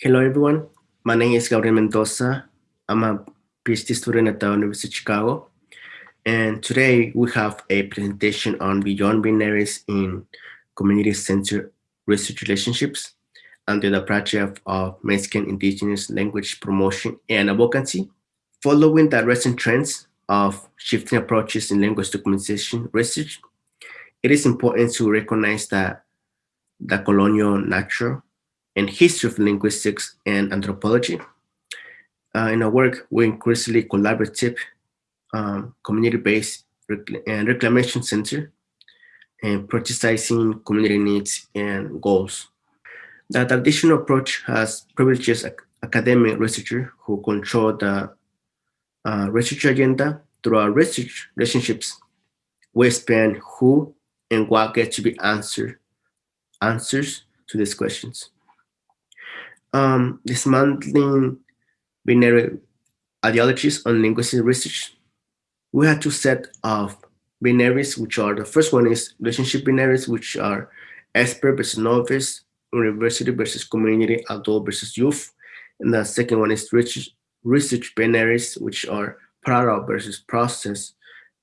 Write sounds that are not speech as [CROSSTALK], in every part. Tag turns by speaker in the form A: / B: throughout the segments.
A: Hello, everyone. My name is Gabriel Mendoza. I'm a PhD student at the University of Chicago. And today we have a presentation on beyond binaries in community-centered research relationships under the project of Mexican indigenous language promotion and advocacy. Following the recent trends of shifting approaches in language documentation research, it is important to recognize that the colonial nature and history of linguistics and anthropology. Uh, in our work, we increasingly collaborative, um, community-based and reclamation center and prioritizing community needs and goals. The traditional approach has privileges academic researchers who control the uh, research agenda through our research relationships. We expand who and what gets to be answered, answers to these questions um, dismantling binary ideologies on linguistic research, we had two set of binaries, which are the first one is relationship binaries, which are expert versus novice, university versus community, adult versus youth. And the second one is research, research binaries, which are product versus process,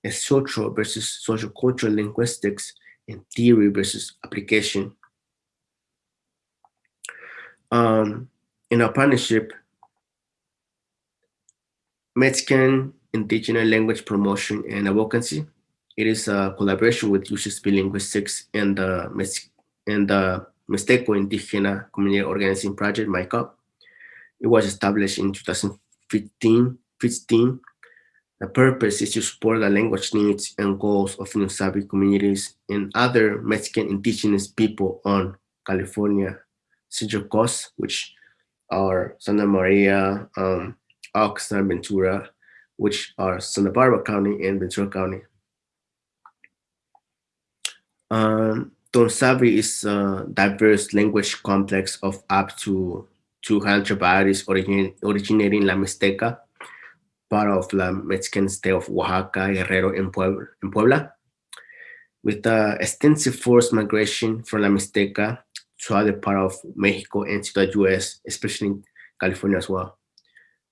A: social versus social cultural linguistics, and theory versus application um, in partnership, Mexican Indigenous Language Promotion and Advocacy. It is a collaboration with UCSB Linguistics and the, and the Mixteco Indigena Community Organizing Project, MICOP. It was established in 2015. 15. The purpose is to support the language needs and goals of Ñuu Savi communities and other Mexican indigenous people on California Central Coast, which are Santa Maria, um, Oxnard, Ventura, which are Santa Barbara County and Ventura County. Um, is a diverse language complex of up to 200 varieties origin originating in La Mixteca, part of the Mexican state of Oaxaca, Guerrero, and Puebla. With extensive forced migration from La Mixteca to other part of Mexico and to the US, especially in California as well.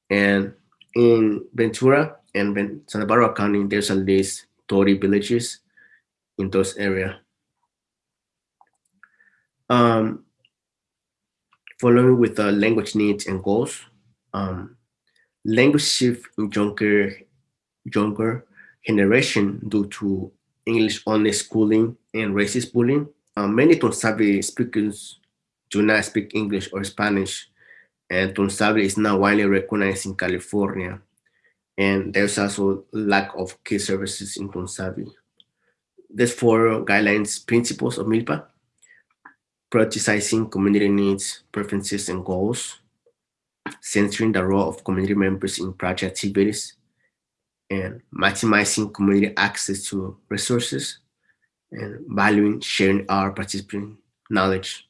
A: And in Ventura and Santa Barbara County, there's at least 30 villages in those area. Um, following with the language needs and goals, um, language shift in younger, younger generation due to English only schooling and racist bullying Uh, many Tu'un Savi speakers do not speak English or Spanish, and Tu'un Savi is not widely recognized in California. And there's also lack of key services in Tu'un Savi. There's four guidelines principles of MILPA, prioritizing community needs, preferences, and goals, centering the role of community members in project activities, and maximizing community access to resources, and valuing sharing our participant knowledge.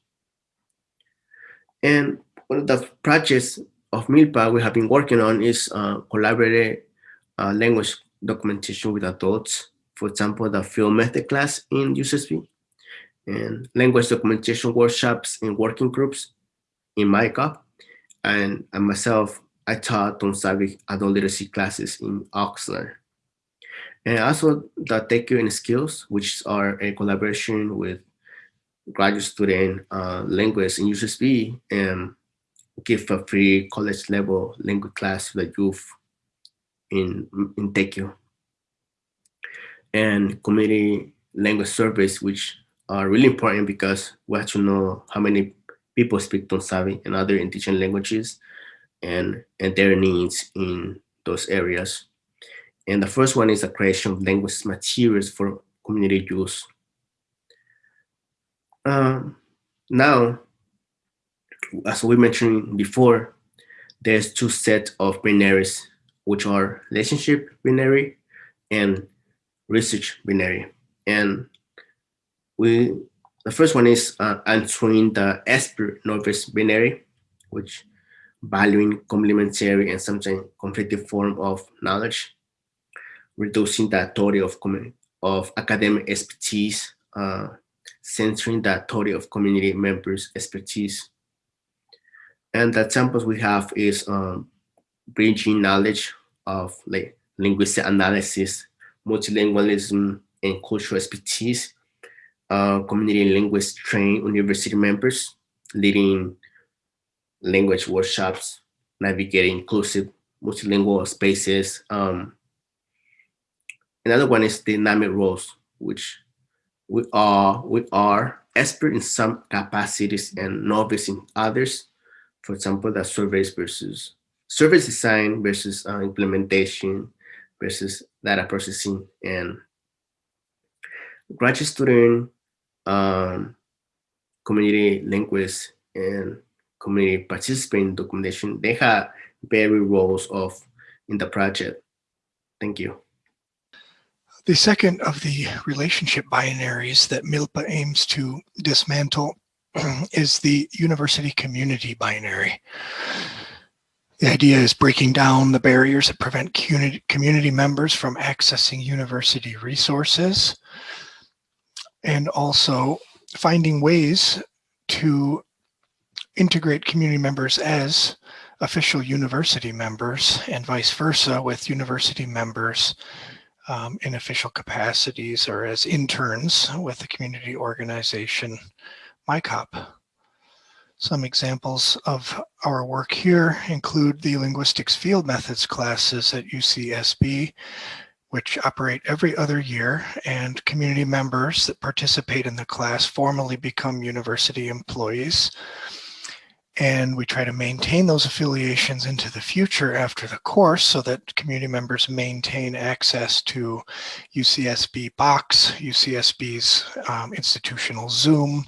A: And one of the projects of MILPA we have been working on is uh, collaborative uh, language documentation with adults. For example, the field method class in UCSB and language documentation workshops in working groups in MICOP. And, and myself, I taught Tu'un Savi adult literacy classes in Oxnard. And also the and Skills, which are a collaboration with graduate student uh, linguists in UCSB and give a free college level language class to the youth in, in Tequio. And community language surveys, which are really important because we have to know how many people speak Tu'un Savi and other indigenous languages and, and their needs in those areas. And the first one is the creation of language materials for community use. Um, now, as we mentioned before, there's two sets of binaries, which are relationship binary and research binary. And we, the first one is uh, answering the expert novice binary, which valuing complementary and sometimes conflicting form of knowledge reducing the authority of, of academic expertise, uh, centering the authority of community members' expertise. And the examples we have is um, bridging knowledge of like linguistic analysis, multilingualism, and cultural expertise. Uh, community linguists train university members, leading language workshops, navigating inclusive multilingual spaces. Um, another one is dynamic roles, which we are we are expert in some capacities and novice in others. For example, the surveys versus service design versus uh, implementation versus data processing and graduate student, um, community linguists, and community participant documentation, they have varied roles of in the project. Thank you.
B: The second of the relationship binaries that MILPA aims to dismantle [CLEARS THROAT] is the university community binary. The idea is breaking down the barriers that prevent community members from accessing university resources and also finding ways to integrate community members as official university members and vice versa with university members um, in official capacities or as interns with the community organization MICOP. Some examples of our work here include the linguistics field methods classes at UCSB, which operate every other year, and community members that participate in the class formally become university employees. And we try to maintain those affiliations into the future after the course so that community members maintain access to UCSB Box, UCSB's um, institutional Zoom,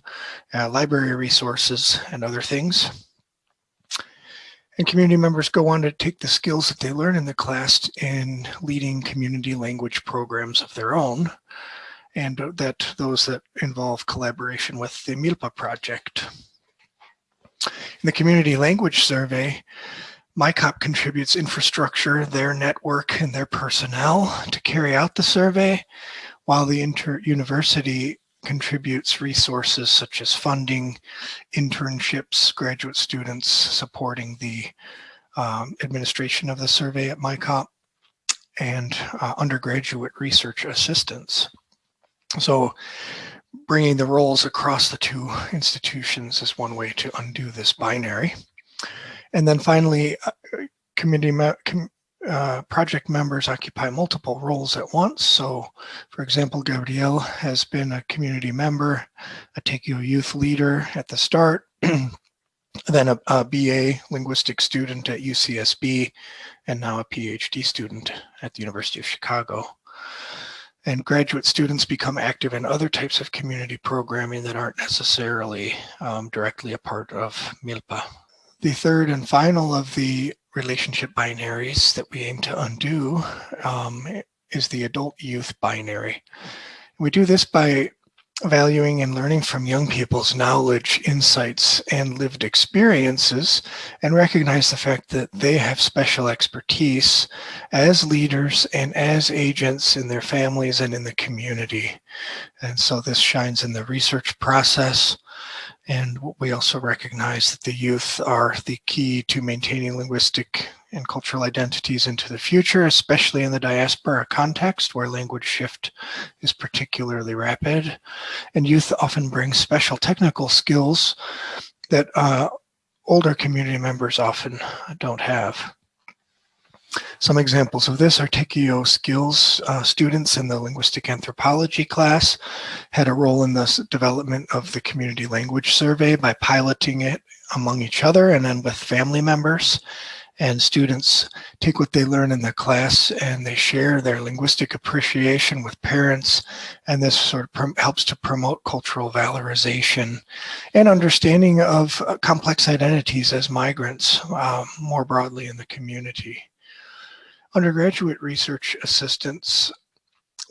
B: uh, library resources, and other things. And community members go on to take the skills that they learn in the class in leading community language programs of their own and that those that involve collaboration with the MILPA project. In the community language survey, MICOP contributes infrastructure, their network, and their personnel to carry out the survey, while the inter-university contributes resources such as funding, internships, graduate students supporting the um, administration of the survey at MICOP, and uh, undergraduate research assistance. So bringing the roles across the two institutions is one way to undo this binary. And then finally, uh, community com uh, project members occupy multiple roles at once. So for example, Gabriel has been a community member, a Tequio youth leader at the start, [CLEARS THROAT] then a, a BA linguistic student at UCSB, and now a PhD student at the University of Chicago and graduate students become active in other types of community programming that aren't necessarily um, directly a part of MILPA. The third and final of the relationship binaries that we aim to undo um, is the adult youth binary. We do this by valuing and learning from young people's knowledge, insights, and lived experiences, and recognize the fact that they have special expertise as leaders and as agents in their families and in the community. And so this shines in the research process. And we also recognize that the youth are the key to maintaining linguistic and cultural identities into the future, especially in the diaspora context where language shift is particularly rapid. And youth often bring special technical skills that uh, older community members often don't have. Some examples of this are Tequio skills uh, students in the linguistic anthropology class had a role in the development of the community language survey by piloting it among each other and then with family members and students take what they learn in the class and they share their linguistic appreciation with parents and this sort of helps to promote cultural valorization and understanding of uh, complex identities as migrants uh, more broadly in the community. Undergraduate research assistants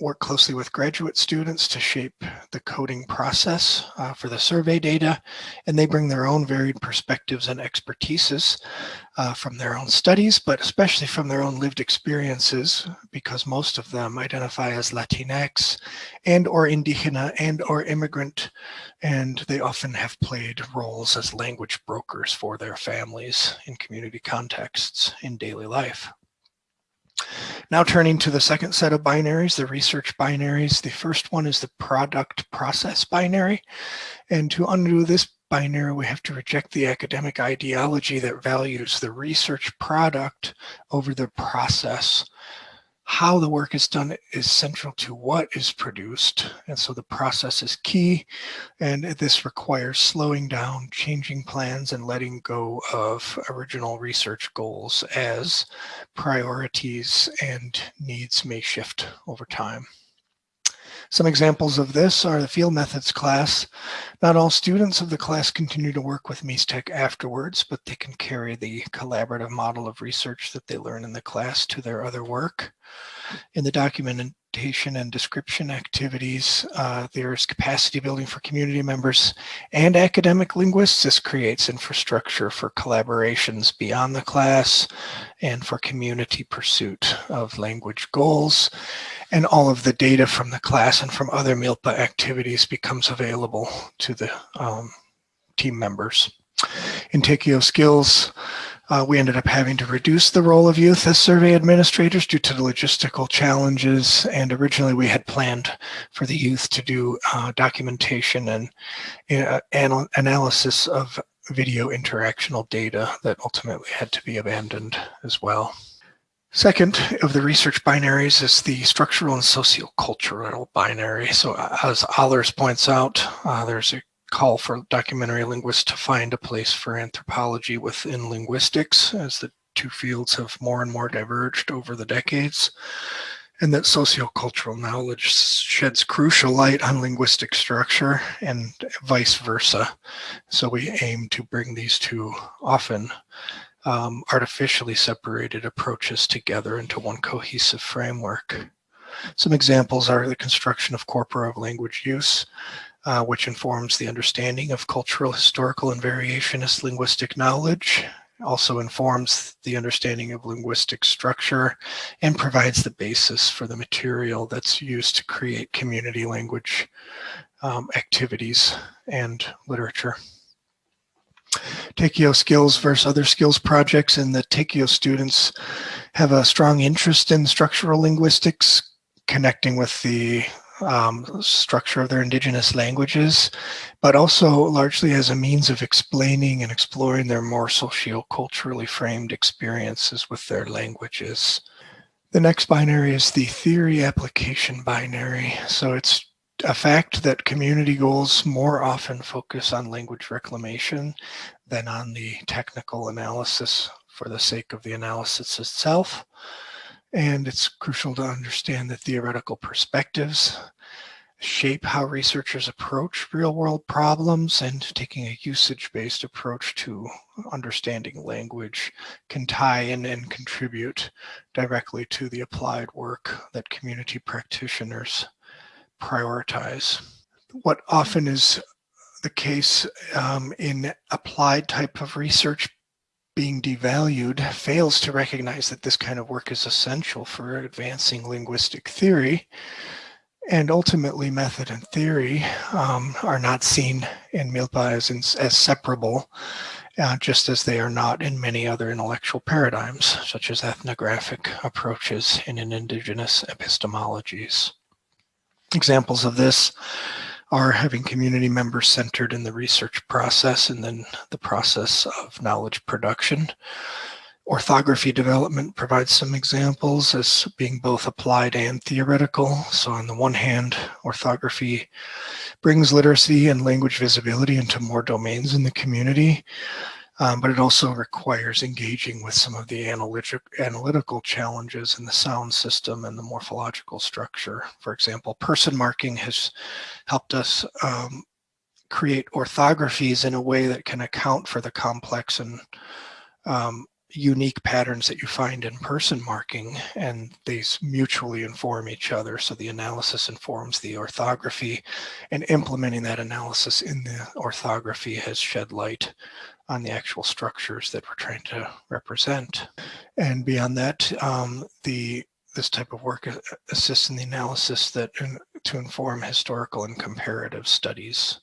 B: work closely with graduate students to shape the coding process uh, for the survey data, and they bring their own varied perspectives and expertises uh, from their own studies, but especially from their own lived experiences, because most of them identify as Latinx and or Indigena and or immigrant, and they often have played roles as language brokers for their families in community contexts in daily life. Now turning to the second set of binaries, the research binaries. The first one is the product process binary. And to undo this binary, we have to reject the academic ideology that values the research product over the process how the work is done is central to what is produced. And so the process is key. And this requires slowing down, changing plans, and letting go of original research goals as priorities and needs may shift over time. Some examples of this are the field methods class. Not all students of the class continue to work with MEASTEC afterwards, but they can carry the collaborative model of research that they learn in the class to their other work. In the documentation and description activities, uh, there's capacity building for community members and academic linguists. This creates infrastructure for collaborations beyond the class and for community pursuit of language goals. And all of the data from the class and from other MILPA activities becomes available to the um, team members. In Tequio skills, uh, we ended up having to reduce the role of youth as survey administrators due to the logistical challenges. And originally we had planned for the youth to do uh, documentation and uh, anal analysis of video interactional data that ultimately had to be abandoned as well. Second of the research binaries is the structural and sociocultural binary. So as Allers points out, uh, there's a call for documentary linguists to find a place for anthropology within linguistics as the two fields have more and more diverged over the decades and that sociocultural knowledge sheds crucial light on linguistic structure and vice versa. So we aim to bring these two often um, artificially separated approaches together into one cohesive framework. Some examples are the construction of corpora of language use, uh, which informs the understanding of cultural, historical, and variationist linguistic knowledge, also informs the understanding of linguistic structure, and provides the basis for the material that's used to create community language um, activities and literature. Tequio skills versus other skills projects and the Tequio students have a strong interest in structural linguistics, connecting with the um, structure of their indigenous languages, but also largely as a means of explaining and exploring their more socio-culturally framed experiences with their languages. The next binary is the theory application binary. So it's a fact that community goals more often focus on language reclamation than on the technical analysis for the sake of the analysis itself. And it's crucial to understand the theoretical perspectives shape how researchers approach real world problems and taking a usage-based approach to understanding language can tie in and contribute directly to the applied work that community practitioners prioritize. What often is the case um, in applied type of research being devalued fails to recognize that this kind of work is essential for advancing linguistic theory and ultimately method and theory um, are not seen in MILPA as, in, as separable, uh, just as they are not in many other intellectual paradigms, such as ethnographic approaches and in indigenous epistemologies. Examples of this are having community members centered in the research process and then the process of knowledge production. Orthography development provides some examples as being both applied and theoretical. So on the one hand, orthography brings literacy and language visibility into more domains in the community, um, but it also requires engaging with some of the analytic, analytical challenges in the sound system and the morphological structure. For example, person marking has helped us um, create orthographies in a way that can account for the complex and um, unique patterns that you find in person marking and these mutually inform each other. So the analysis informs the orthography and implementing that analysis in the orthography has shed light on the actual structures that we're trying to represent. And beyond that, um, the this type of work assists in the analysis that to inform historical and comparative studies.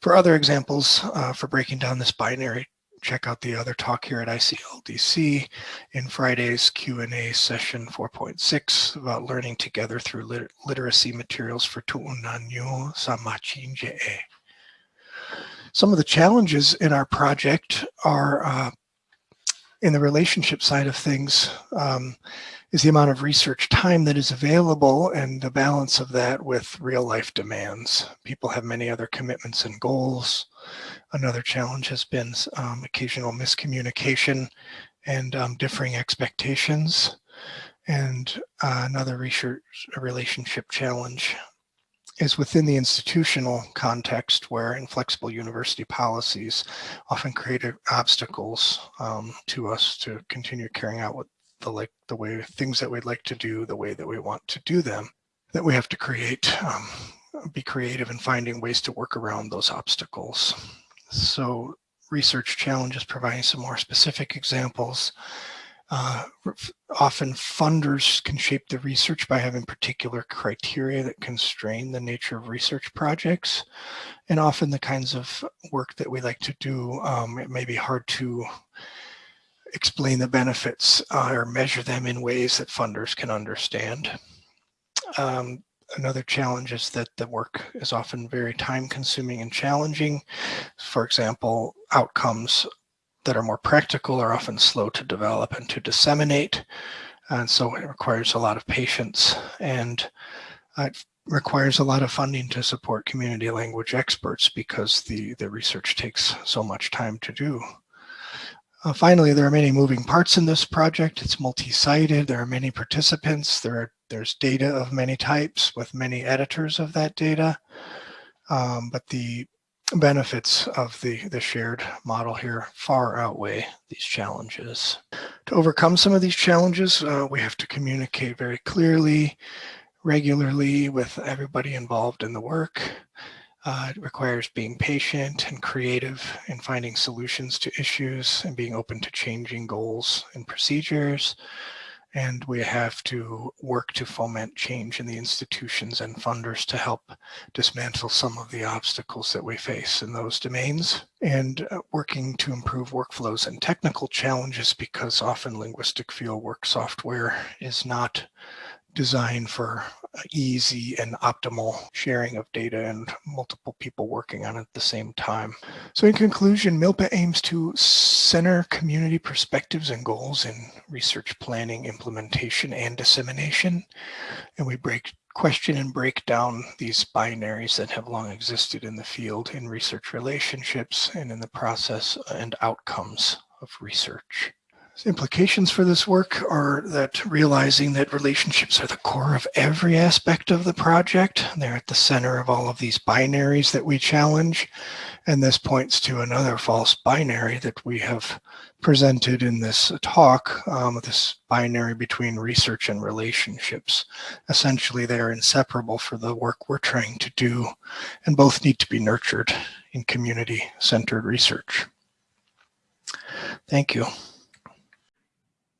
B: For other examples, uh, for breaking down this binary check out the other talk here at ICLDC in Friday's Q&A session 4.6 about learning together through lit literacy materials for Tu'unanyu Samachinje'e. Some of the challenges in our project are uh, in the relationship side of things um, is the amount of research time that is available and the balance of that with real life demands. People have many other commitments and goals. Another challenge has been um, occasional miscommunication and um, differing expectations. And uh, another research relationship challenge is within the institutional context where inflexible university policies often create obstacles um, to us to continue carrying out what the like the way things that we'd like to do the way that we want to do them that we have to create um, be creative in finding ways to work around those obstacles so research challenges providing some more specific examples. Uh, often funders can shape the research by having particular criteria that constrain the nature of research projects. And often the kinds of work that we like to do, um, it may be hard to explain the benefits uh, or measure them in ways that funders can understand. Um, another challenge is that the work is often very time consuming and challenging. For example, outcomes that are more practical are often slow to develop and to disseminate. And so it requires a lot of patience and it requires a lot of funding to support community language experts because the, the research takes so much time to do. Uh, finally, there are many moving parts in this project. It's multi-sided. There are many participants. There are there's data of many types with many editors of that data. Um, but the benefits of the, the shared model here far outweigh these challenges. To overcome some of these challenges, uh, we have to communicate very clearly, regularly with everybody involved in the work. Uh, it requires being patient and creative in finding solutions to issues and being open to changing goals and procedures and we have to work to foment change in the institutions and funders to help dismantle some of the obstacles that we face in those domains and uh, working to improve workflows and technical challenges because often linguistic fieldwork software is not designed for uh, easy and optimal sharing of data and multiple people working on it at the same time. So in conclusion, MILPA aims to center community perspectives and goals in research planning, implementation, and dissemination. And we break question and break down these binaries that have long existed in the field in research relationships and in the process and outcomes of research. Implications for this work are that realizing that relationships are the core of every aspect of the project. They're at the center of all of these binaries that we challenge. And this points to another false binary that we have presented in this talk, um, this binary between research and relationships. Essentially, they're inseparable for the work we're trying to do, and both need to be nurtured in community-centered research. Thank you.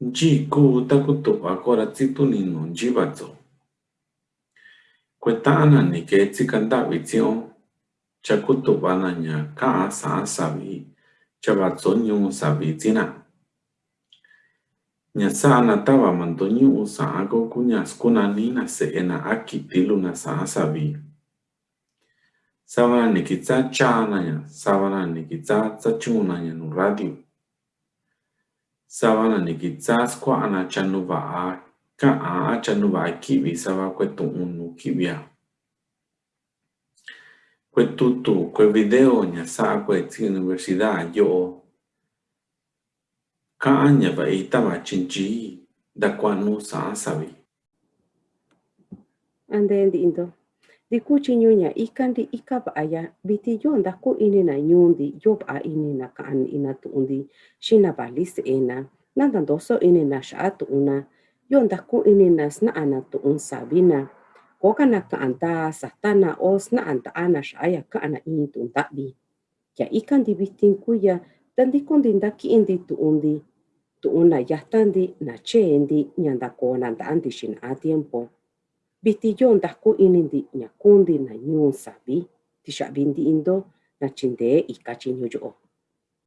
C: Yikuutakuto'á koratsintuninu yíbatso, kueta'ánani ke tsikandávi tsi'ó, chakutuva'anaña ka'á sa'á savi mando ñu'ú savitsína, ñasa'anatavamanto ñu'ú sa'á ko kuñaskunanina se'éna akitiluna sa'á savi, savana nikitsá cháanaña, savana nikitsá tsachu'unaña nu radio. Sawanani ki tsaskwa anachanuva'a ka'á achanuva'a kívi sa'ba kuetu'unu kívi'a. Kuetutu kuevideo ña sa'a kuetsi universidad yo'o ka'án ña va'i tavachinchii ndakuanu sa'asavi.
D: Ande ndindo. di kuchi nyonya ikan di ikab aya biti yo nda ku ini na nyundi yob a kan ina tundi shina balis ena nanda doso ini na shatu yo nda ku ini na sna ana tu un sabina. Koka na anta satana os na anta ana shaya ka ana ini tun tabi. Ya ikan di biti kuya tandi kondi nda ki indi tu undi tu una yatandi na che indi nyanda ko nanda andi a tiempo biti ini dasku inindi nyakundi na nyun sabi, tisha bindi indo na chinde ika chinyo joo.